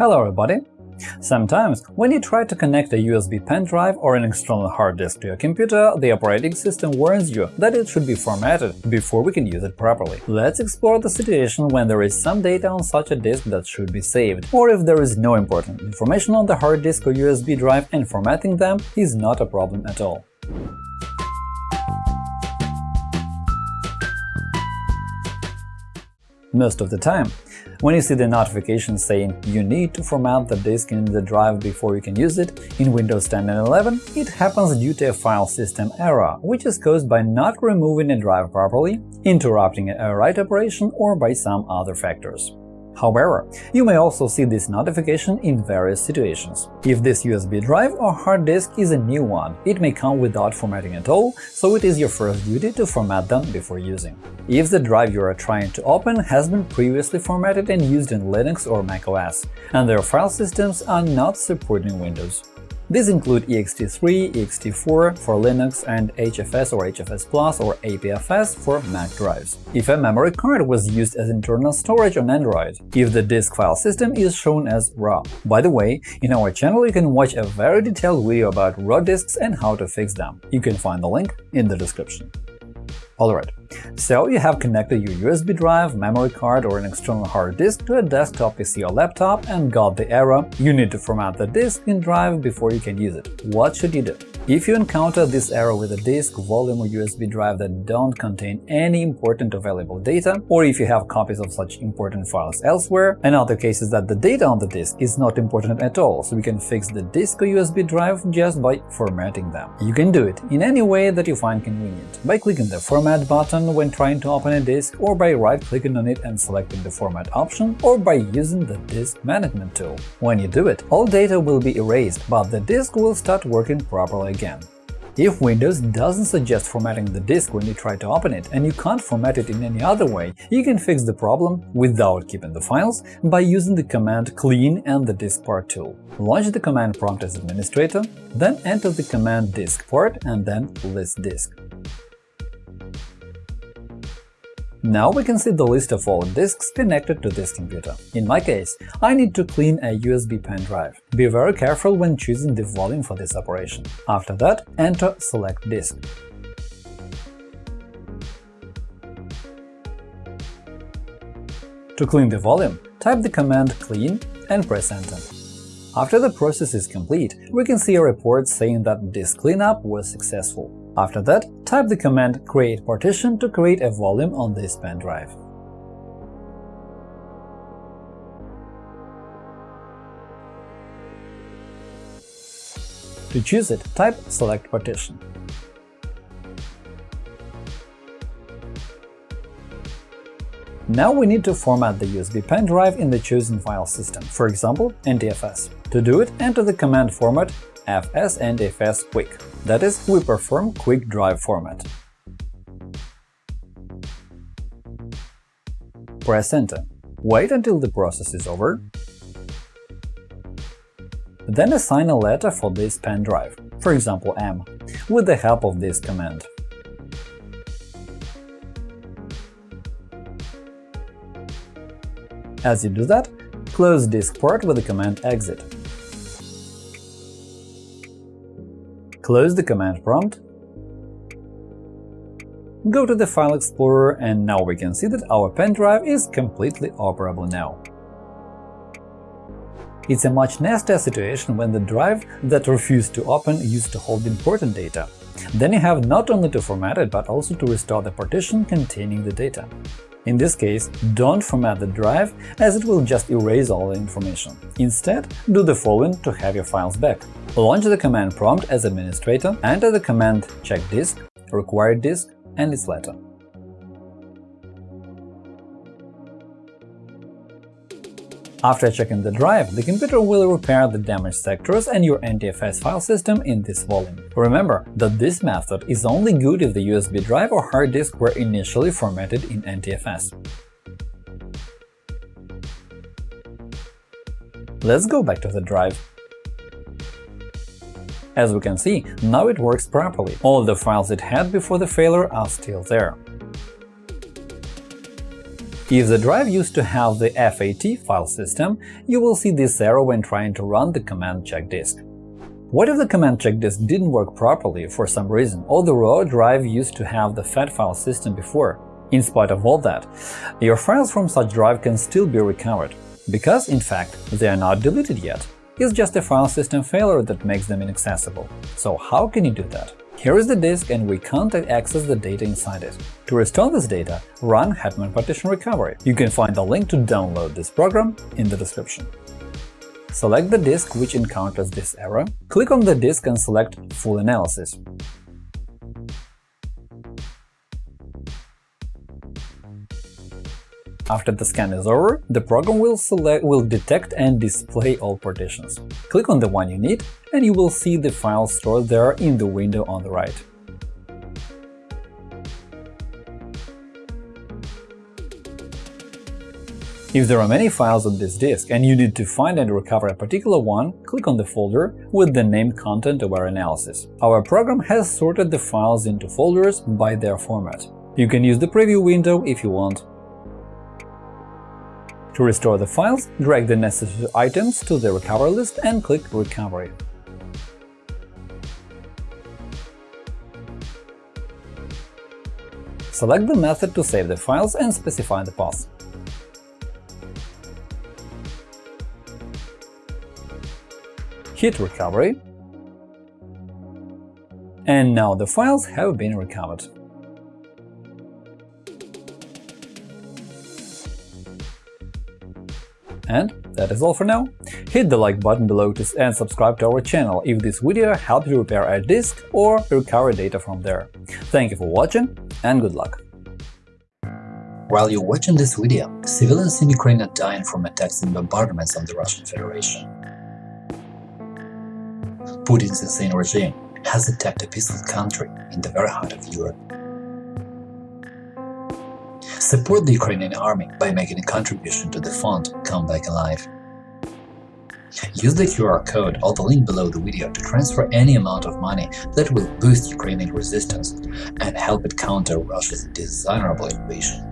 Hello everybody! Sometimes, when you try to connect a USB pen drive or an external hard disk to your computer, the operating system warns you that it should be formatted before we can use it properly. Let's explore the situation when there is some data on such a disk that should be saved, or if there is no important information on the hard disk or USB drive and formatting them is not a problem at all. Most of the time, when you see the notification saying you need to format the disk in the drive before you can use it in Windows 10 and 11, it happens due to a file system error, which is caused by not removing a drive properly, interrupting a write operation, or by some other factors. However, you may also see this notification in various situations. If this USB drive or hard disk is a new one, it may come without formatting at all, so it is your first duty to format them before using. If the drive you are trying to open has been previously formatted and used in Linux or macOS, and their file systems are not supporting Windows. These include ext3, ext4 for Linux, and HFS or HFS Plus or APFS for Mac drives. If a memory card was used as internal storage on Android, if the disk file system is shown as RAW. By the way, in our channel you can watch a very detailed video about RAW disks and how to fix them. You can find the link in the description. Alright, so you have connected your USB drive, memory card or an external hard disk to a desktop PC or laptop and got the error you need to format the disk and drive before you can use it. What should you do? If you encounter this error with a disk, volume or USB drive that don't contain any important available data, or if you have copies of such important files elsewhere, and other cases that the data on the disk is not important at all, so we can fix the disk or USB drive just by formatting them. You can do it in any way that you find convenient, by clicking the Format button when trying to open a disk, or by right-clicking on it and selecting the Format option, or by using the Disk Management tool. When you do it, all data will be erased, but the disk will start working properly If Windows doesn't suggest formatting the disk when you try to open it and you can't format it in any other way, you can fix the problem without keeping the files by using the command clean and the diskpart tool. Launch the command prompt as administrator, then enter the command diskpart and then list disk. Now we can see the list of all disks connected to this computer. In my case, I need to clean a USB pen drive. Be very careful when choosing the volume for this operation. After that, enter Select disk. To clean the volume, type the command clean and press Enter. After the process is complete, we can see a report saying that disk cleanup was successful. After that, type the command create partition to create a volume on this pen drive. To choose it, type select partition. Now we need to format the USB pen drive in the chosen file system, for example, NTFS. To do it, enter the command format fs NTFS quick. That is, we perform quick drive format. Press Enter. Wait until the process is over. Then assign a letter for this pen drive, for example M, with the help of this command. As you do that, close diskpart with the command exit. Close the command prompt, go to the File Explorer, and now we can see that our pen drive is completely operable now. It's a much nastier situation when the drive that refused to open used to hold important data. Then you have not only to format it, but also to restore the partition containing the data. In this case, don't format the drive, as it will just erase all the information. Instead, do the following to have your files back. Launch the command prompt as administrator, enter the command check disk, required disk, and its letter. After checking the drive, the computer will repair the damaged sectors and your NTFS file system in this volume. Remember that this method is only good if the USB drive or hard disk were initially formatted in NTFS. Let's go back to the drive. As we can see, now it works properly. All the files it had before the failure are still there. If the drive used to have the FAT file system, you will see this error when trying to run the command check disk. What if the command check disk didn't work properly for some reason, or the raw drive used to have the FAT file system before? In spite of all that, your files from such drive can still be recovered, because, in fact, they are not deleted yet. It's just a file system failure that makes them inaccessible. So how can you do that? Here is the disk and we can't access the data inside it. To restore this data, run Hetman Partition Recovery. You can find the link to download this program in the description. Select the disk which encounters this error, click on the disk and select Full Analysis. After the scan is over, the program will, select, will detect and display all partitions. Click on the one you need, and you will see the files stored there in the window on the right. If there are many files on this disk and you need to find and recover a particular one, click on the folder with the name content-aware analysis. Our program has sorted the files into folders by their format. You can use the preview window if you want, to restore the files, drag the necessary items to the recovery list and click Recovery. Select the method to save the files and specify the path. Hit Recovery, and now the files have been recovered. And that is all for now. Hit the like button below to, and subscribe to our channel if this video helped you repair a disk or recover data from there. Thank you for watching and good luck! While you're watching this video, civilians in Ukraine are dying from attacks and bombardments of the Russian Federation. Putin's insane regime has attacked a peaceful country in the very heart of Europe. Support the Ukrainian army by making a contribution to the fund Come Back Alive. Use the QR code or the link below the video to transfer any amount of money that will boost Ukrainian resistance and help it counter Russia's dishonorable invasion.